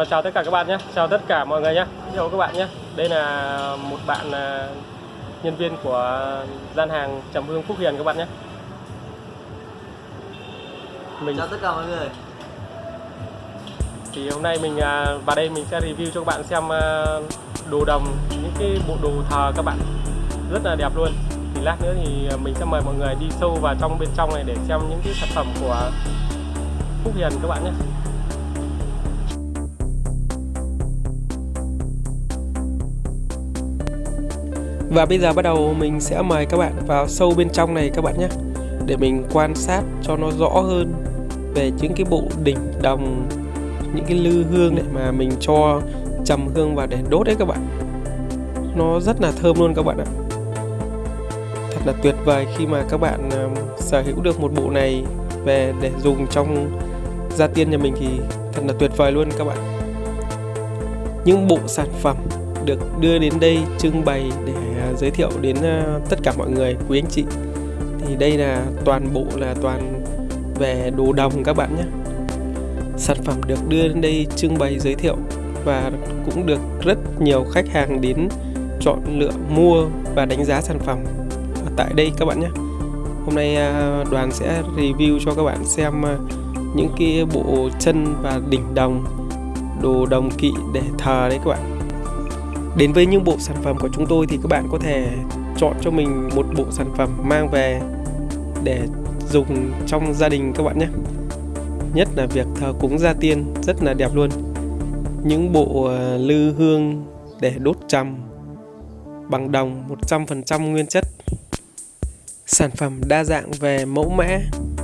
Và chào tất cả các bạn nhé, chào tất cả mọi người nhé, chào các bạn nhé. Đây là một bạn à, nhân viên của gian hàng Trầm Hương Phúc Hiền các bạn nhé. Mình Chào tất cả mọi người thì hôm nay mình à, vào đây mình sẽ review cho các bạn xem à, đồ đồng những cái bộ đồ thờ các bạn rất là đẹp luôn. Thì lát nữa thì mình sẽ mời mọi người đi sâu vào trong bên trong này để xem những cái sản phẩm của Phúc Hiền các bạn nhé. Và bây giờ bắt đầu mình sẽ mời các bạn vào sâu bên trong này các bạn nhé. Để mình quan sát cho nó rõ hơn về những cái bộ đỉnh đồng, Những cái lư hương này mà mình cho trầm hương vào để đốt đấy các bạn. Nó rất là thơm luôn các bạn ạ. Thật là tuyệt vời khi mà các bạn sở hữu được một bộ này về để dùng trong gia tiên nhà mình thì thật là tuyệt vời luôn các bạn. Những bộ sản phẩm được đưa đến đây trưng bày để giới thiệu đến à, tất cả mọi người, quý anh chị. Thì đây là toàn bộ là toàn về đồ đồng các bạn nhé. Sản phẩm được đưa đến đây trưng bày giới thiệu và cũng được rất nhiều khách hàng đến chọn lựa, mua và đánh giá sản phẩm ở tại đây các bạn nhé. Hôm nay à, đoàn sẽ review cho các bạn xem à, những cái bộ chân và đỉnh đồng, đồ đồng kỵ để thờ đấy các bạn. Đến với những bộ sản phẩm của chúng tôi thì các bạn có thể chọn cho mình một bộ sản phẩm mang về để dùng trong gia đình các bạn nhé. Nhất là việc thờ cúng gia tiên rất là đẹp luôn. Những bộ ờ, lư hương để đốt trầm bằng đồng 100% nguyên chất. Sản phẩm đa dạng về mẫu mã,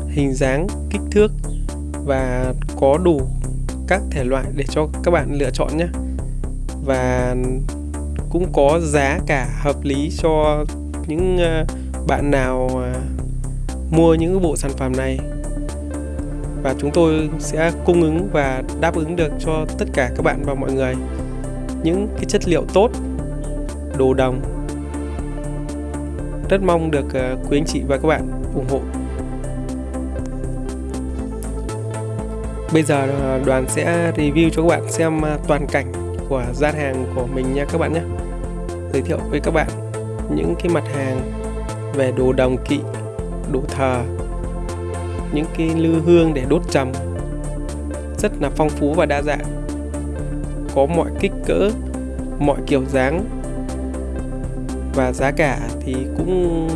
hình dáng, kích thước và có đủ các thể loại để cho các bạn lựa chọn nhé và cũng có giá cả hợp lý cho những ờ, bạn nào ờ, mua những bộ sản phẩm này. Và chúng tôi sẽ cung ứng và đáp ứng được cho tất cả các bạn và mọi người những cái chất liệu tốt, đồ đồng. Rất mong được ờ, quý anh chị và các bạn ủng hộ. Bây giờ đoàn sẽ review cho các bạn xem toàn cảnh của gian hàng của mình nha các bạn nhé giới thiệu với các bạn những cái mặt hàng về đồ đồng kỵ, đồ thờ, những cái lư hương để đốt trầm rất là phong phú và đa dạng. Có mọi kích cỡ, mọi kiểu dáng. Và giá cả thì cũng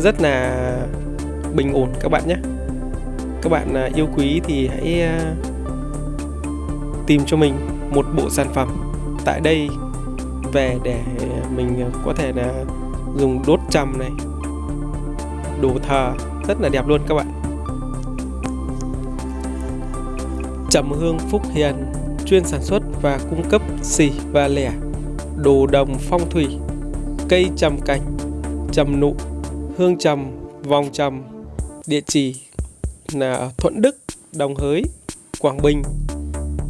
rất là bình ổn các bạn nhé. Các bạn à, yêu quý thì hãy à, tìm cho mình một bộ sản phẩm. Tại đây về để mình có thể là dùng đốt trầm này. Đồ thờ rất là đẹp luôn các bạn. Trầm hương phúc hiền chuyên sản xuất và cung cấp xỉ và lẻ đồ đồng phong thủy cây trầm cảnh trầm nụ hương trầm vòng trầm địa chỉ là Thuận Đức Đồng Hới Quảng Bình.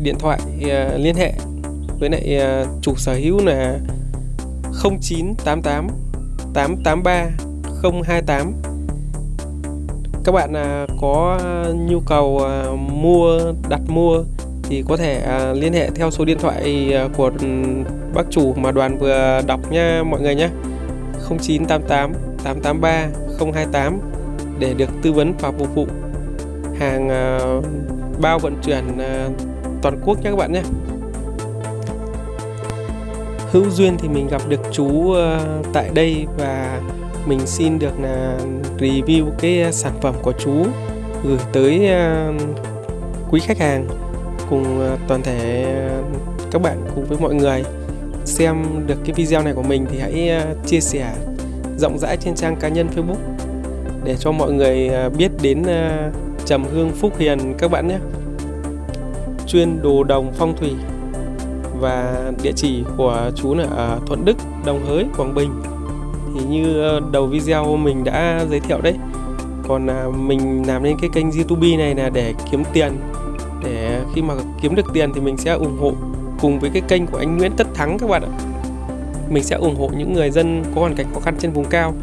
Điện thoại uh, liên hệ với lại uh, chủ sở hữu là 0988 883 028 các bạn uh, có nhu cầu uh, mua đặt mua thì có thể uh, liên hệ theo số điện thoại uh, của bác chủ mà đoàn vừa đọc nha mọi người nhé. 0988 883 028 để được tư vấn và phục vụ hàng uh, bao vận chuyển uh, toàn quốc nhé các bạn nhé hữu duyên thì mình gặp được chú ờ, tại đây và mình xin được là review cái ờ, sản phẩm của chú, gửi tới quý khách hàng cùng toàn thể các bạn cùng với mọi người. Xem được cái video này của mình thì hãy chia sẻ rộng rãi trên trang cá nhân Facebook để cho mọi người biết đến Trầm Hương Phúc Hiền các bạn nhé. Chuyên đồ đồng phong thủy và địa chỉ của chú là ở Thuận Đức, Đồng Hới, Quảng Bình. Thì như ờ, đầu video mình đã giới thiệu đấy còn à, mình làm nên cái kênh youtube này là để kiếm tiền. Để khi mà kiếm được tiền thì mình sẽ ủng hộ cùng với cái kênh của anh Nguyễn Tất Thắng các bạn ạ. Mình sẽ ủng hộ những người dân có hoàn cảnh khó khăn trên vùng cao.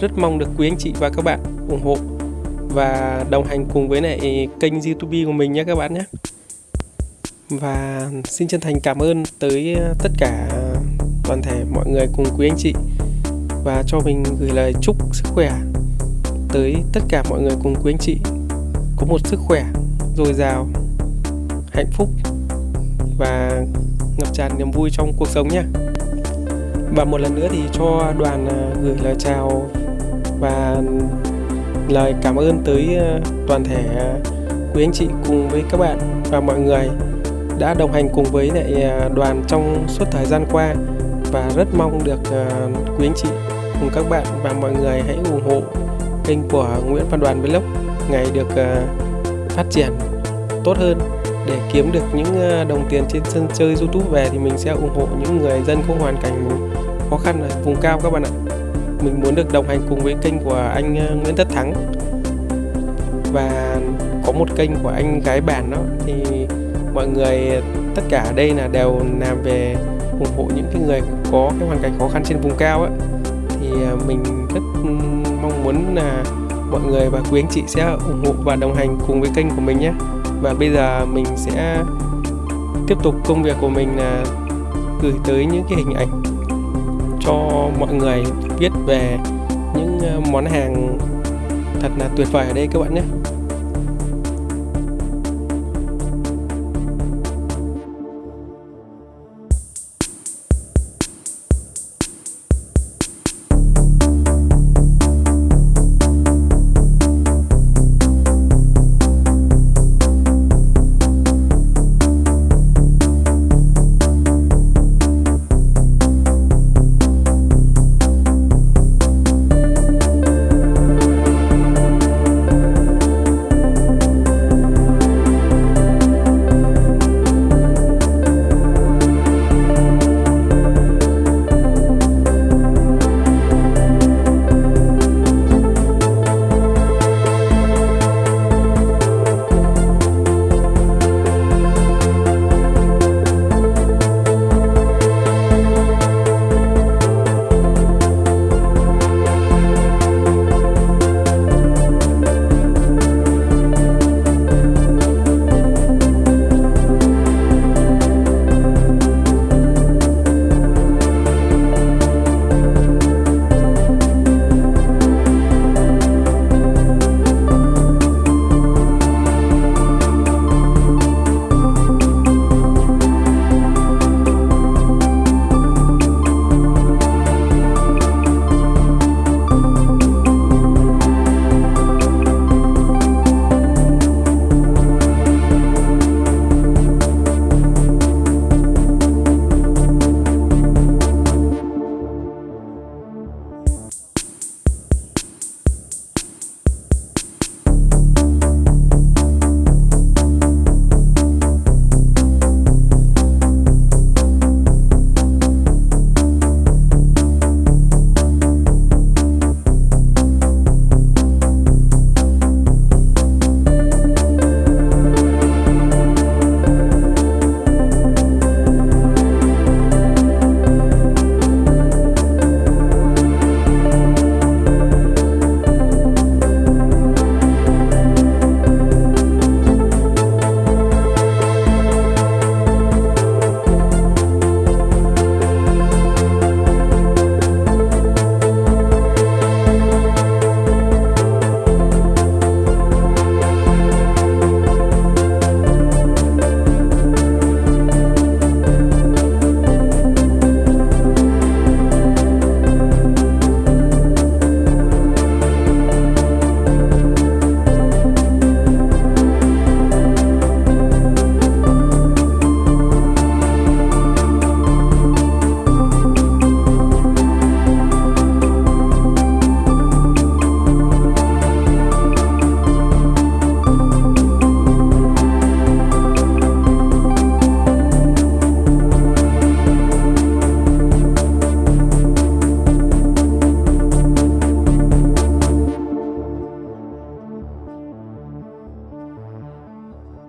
Rất mong được quý anh chị và các bạn ủng hộ và đồng hành cùng với lại kênh youtube của mình nhé các bạn nhé và xin chân thành cảm ơn tới ờ, tất cả ờ, toàn thể mọi người cùng quý anh chị. Và cho mình gửi lời chúc sức khỏe tới tất cả mọi người cùng quý anh chị. Có một sức khỏe dồi dào, hạnh phúc và ngập tràn niềm vui trong cuộc sống nhé. Và một lần nữa thì cho đoàn ờ, gửi lời chào và lời cảm ơn tới toàn thể quý anh chị cùng với các bạn và mọi người đã đồng hành cùng với lại à, đoàn trong suốt thời gian qua và rất mong được à, quý anh chị cùng các bạn và mọi người hãy ủng hộ kênh của Nguyễn Văn Đoàn Vlog, ngày được à, phát triển tốt hơn. Để kiếm được những đồng tiền trên sân chơi YouTube về thì mình sẽ ủng hộ những người dân có hoàn cảnh khó khăn ở vùng cao các bạn ạ. Mình muốn được đồng hành cùng với kênh của anh Nguyễn Tất Thắng. Và có một kênh của anh gái bản đó thì mọi người, tất cả ở đây là đều làm về ủng hộ những cái người có cái hoàn cảnh khó khăn trên vùng cao á. Thì à, mình rất mong muốn là mọi người và quý anh chị sẽ ủng hộ và đồng hành cùng với kênh của mình nhé. Và bây giờ mình sẽ tiếp tục công việc của mình là gửi tới những cái hình ảnh cho mọi người biết về những à, món hàng thật là tuyệt vời ở đây các bạn nhé.